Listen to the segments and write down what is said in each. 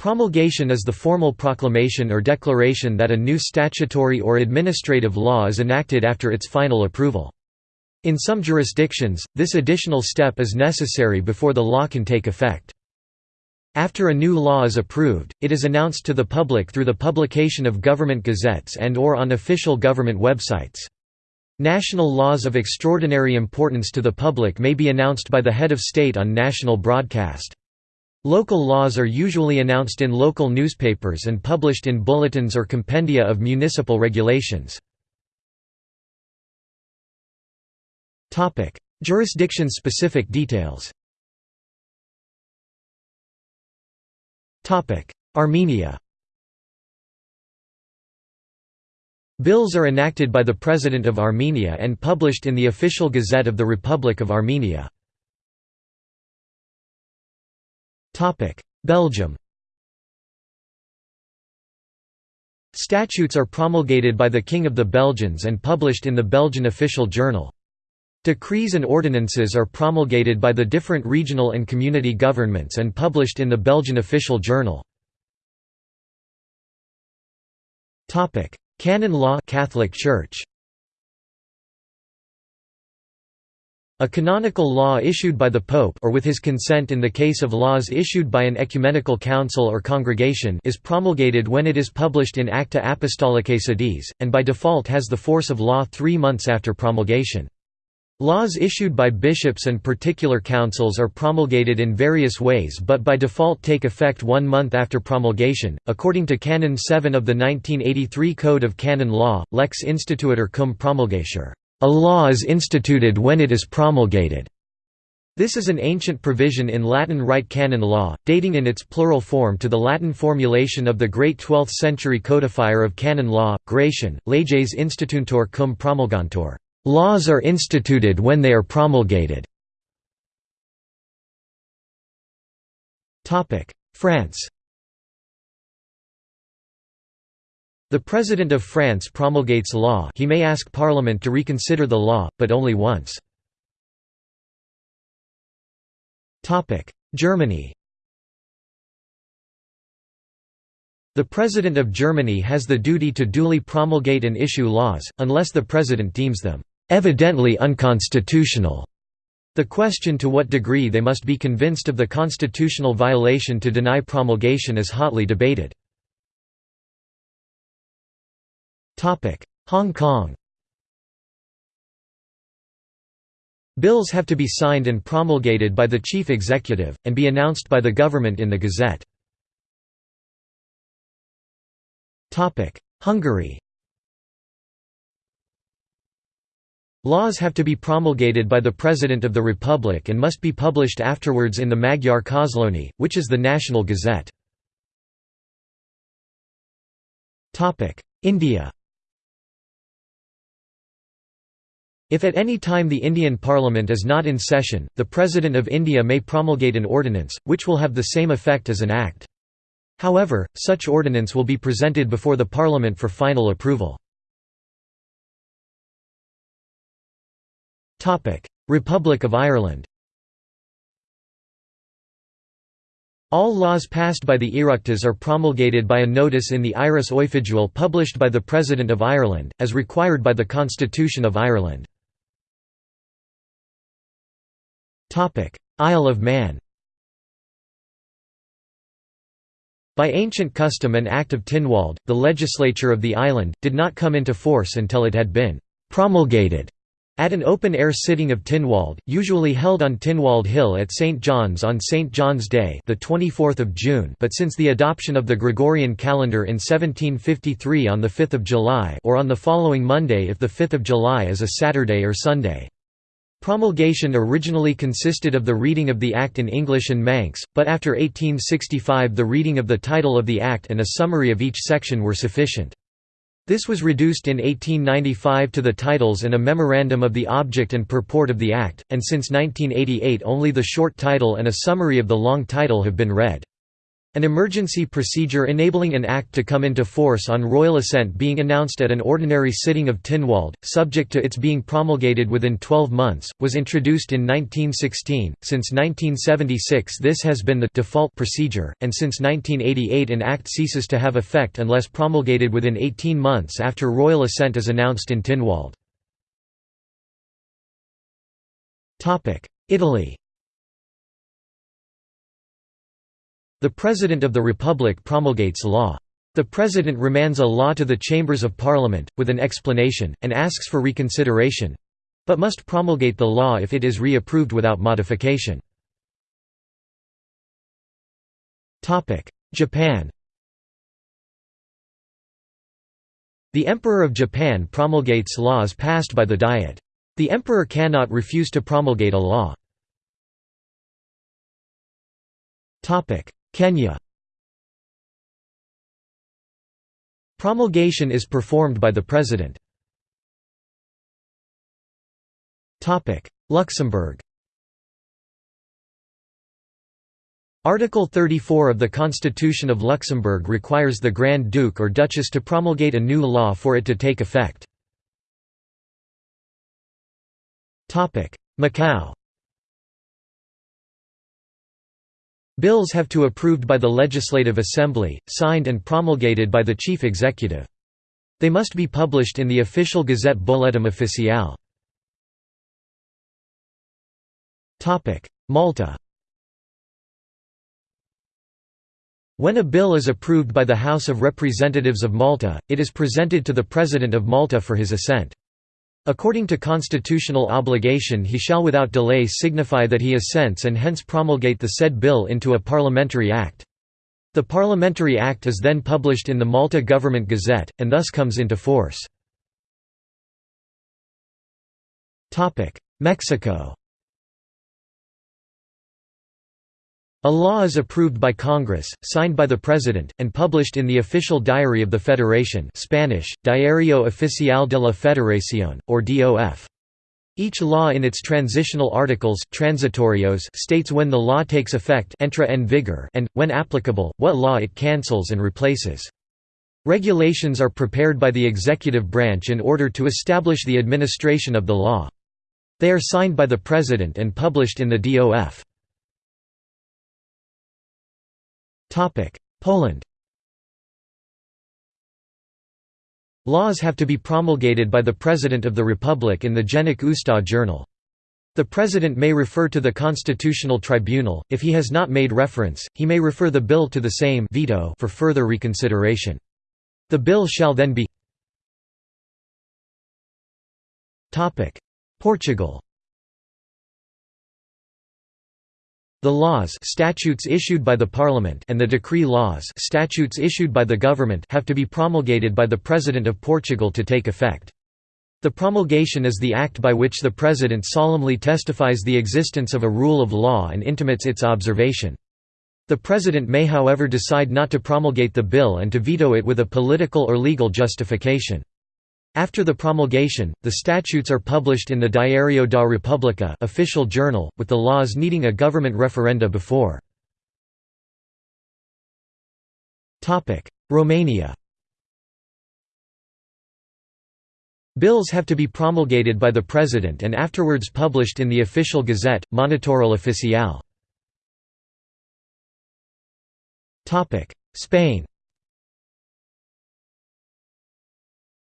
Promulgation is the formal proclamation or declaration that a new statutory or administrative law is enacted after its final approval. In some jurisdictions, this additional step is necessary before the law can take effect. After a new law is approved, it is announced to the public through the publication of government gazettes and or on official government websites. National laws of extraordinary importance to the public may be announced by the head of state on national broadcast. Local laws are usually announced in local newspapers and published in bulletins or compendia of municipal regulations. Jurisdiction-specific details Armenia Bills are enacted by the President of Armenia and published in the Official Gazette of the Republic of Armenia. Belgium Statutes are promulgated by the King of the Belgians and published in the Belgian official journal. Decrees and ordinances are promulgated by the different regional and community governments and published in the Belgian official journal. Canon law Catholic Church A canonical law issued by the Pope or with his consent in the case of laws issued by an ecumenical council or congregation is promulgated when it is published in Acta Apostolicae Sedis, and by default has the force of law three months after promulgation. Laws issued by bishops and particular councils are promulgated in various ways but by default take effect one month after promulgation. According to Canon 7 of the 1983 Code of Canon Law, lex instituitur cum promulgatur a law is instituted when it is promulgated. This is an ancient provision in Latin Rite canon law, dating in its plural form to the Latin formulation of the great 12th-century codifier of canon law, Gratian, leges instituuntur cum promulgantur. Laws are instituted when they are promulgated. France The President of France promulgates law he may ask Parliament to reconsider the law, but only once. Germany The President of Germany has the duty to duly promulgate and issue laws, unless the President deems them "...evidently unconstitutional." The question to what degree they must be convinced of the constitutional violation to deny promulgation is hotly debated. Hong Kong Bills have to be signed and promulgated by the chief executive, and be announced by the government in the Gazette. Hungary Laws have to be promulgated by the President of the Republic and must be published afterwards in the Magyar Közlöny, which is the national gazette. India If at any time the Indian Parliament is not in session, the President of India may promulgate an ordinance, which will have the same effect as an act. However, such ordinance will be presented before the Parliament for final approval. Republic of Ireland All laws passed by the Oireachtas are promulgated by a notice in the Iris Oifigiúil published by the President of Ireland, as required by the Constitution of Ireland. Isle of Man By ancient custom and Act of Tynwald, the legislature of the island, did not come into force until it had been «promulgated» at an open-air sitting of Tynwald, usually held on Tynwald Hill at St. John's on St. John's Day the 24th of June but since the adoption of the Gregorian calendar in 1753 on 5 July or on the following Monday if 5 July is a Saturday or Sunday. Promulgation originally consisted of the reading of the Act in English and Manx, but after 1865 the reading of the title of the Act and a summary of each section were sufficient. This was reduced in 1895 to the titles and a memorandum of the object and purport of the Act, and since 1988 only the short title and a summary of the long title have been read. An emergency procedure enabling an act to come into force on royal assent being announced at an ordinary sitting of Tynwald, subject to its being promulgated within 12 months, was introduced in 1916. Since 1976 this has been the default procedure, and since 1988 an act ceases to have effect unless promulgated within 18 months after royal assent is announced in Tynwald. Italy The President of the Republic promulgates law. The President remands a law to the Chambers of Parliament, with an explanation, and asks for reconsideration—but must promulgate the law if it is re-approved without modification. Japan The Emperor of Japan promulgates laws passed by the Diet. The Emperor cannot refuse to promulgate a law. Kenya. Promulgation is performed by the President. Luxembourg. Article 34 of the Constitution of Luxembourg requires the Grand Duke or Duchess to promulgate a new law for it to take effect. Macau Bills have to be approved by the Legislative Assembly, signed and promulgated by the Chief Executive. They must be published in the official Gazette Bulletin Officiel. Malta When a bill is approved by the House of Representatives of Malta, it is presented to the President of Malta for his assent. According to constitutional obligation he shall without delay signify that he assents and hence promulgate the said bill into a parliamentary act. The parliamentary act is then published in the Malta Government Gazette, and thus comes into force. Mexico A law is approved by Congress, signed by the President, and published in the official diary of the Federation Spanish, Diario Oficial de la Federación, or DOF. Each law in its transitional articles transitorios states when the law takes effect entra en vigor and, when applicable, what law it cancels and replaces. Regulations are prepared by the executive branch in order to establish the administration of the law. They are signed by the President and published in the DOF. Poland. Laws have to be promulgated by the President of the Republic in the Dziennik Ustaw Journal. The President may refer to the Constitutional Tribunal, if he has not made reference, he may refer the bill to the same veto for further reconsideration. The bill shall then be Portugal The laws statutes issued by the Parliament and the decree laws statutes issued by the government have to be promulgated by the President of Portugal to take effect. The promulgation is the act by which the President solemnly testifies the existence of a rule of law and intimates its observation. The President may however decide not to promulgate the bill and to veto it with a political or legal justification. After the promulgation, the statutes are published in the Diário da República official journal, with the laws needing a government referenda before. Romania Bills have to be promulgated by the President and afterwards published in the official gazette, Monitorul Oficial. Spain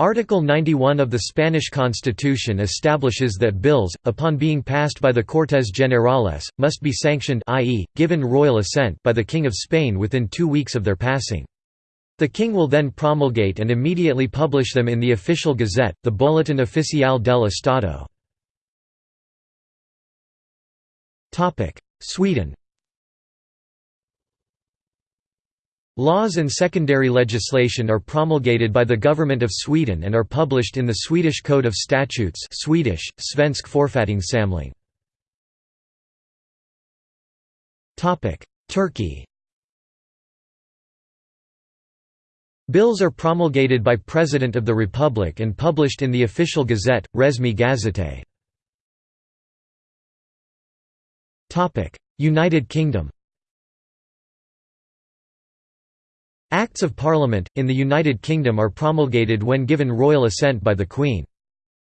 Article 91 of the Spanish Constitution establishes that bills, upon being passed by the Cortes Generales, must be sanctioned i.e., given royal assent by the King of Spain within two weeks of their passing. The king will then promulgate and immediately publish them in the official gazette, the Boletín Oficial del Estado. Sweden Laws and secondary legislation are promulgated by the Government of Sweden and are published in the Swedish Code of Statutes Swedish, Svensk Författningssamling. Turkey Bills are promulgated by President of the Republic and published in the official gazette, Resmi Gazete. United Kingdom Acts of Parliament, in the United Kingdom are promulgated when given royal assent by the Queen.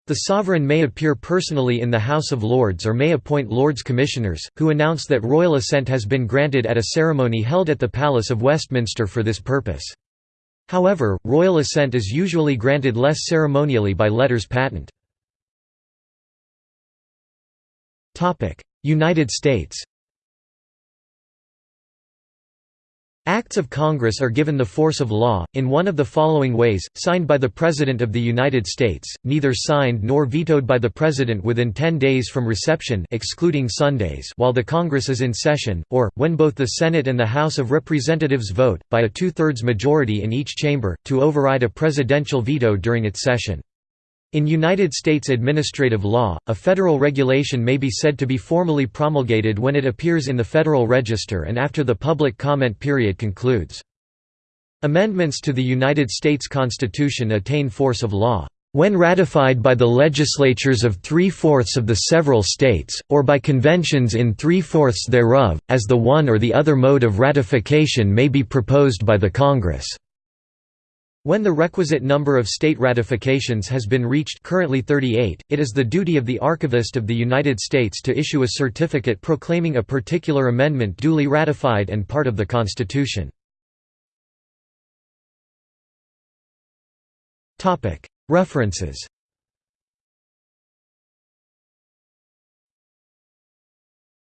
The sovereign may appear personally in the House of Lords or may appoint Lords Commissioners, who announce that royal assent has been granted at a ceremony held at the Palace of Westminster for this purpose. However, royal assent is usually granted less ceremonially by letters patent. United States Acts of Congress are given the force of law, in one of the following ways, signed by the President of the United States, neither signed nor vetoed by the President within 10 days from reception excluding Sundays while the Congress is in session, or, when both the Senate and the House of Representatives vote, by a two-thirds majority in each chamber, to override a presidential veto during its session. In United States administrative law, a federal regulation may be said to be formally promulgated when it appears in the Federal Register and after the public comment period concludes. Amendments to the United States Constitution attain force of law when ratified by the legislatures of three-fourths of the several states, or by conventions in three-fourths thereof, as the one or the other mode of ratification may be proposed by the Congress. When the requisite number of state ratifications has been reached currently 38, it is the duty of the Archivist of the United States to issue a certificate proclaiming a particular amendment duly ratified and part of the Constitution. References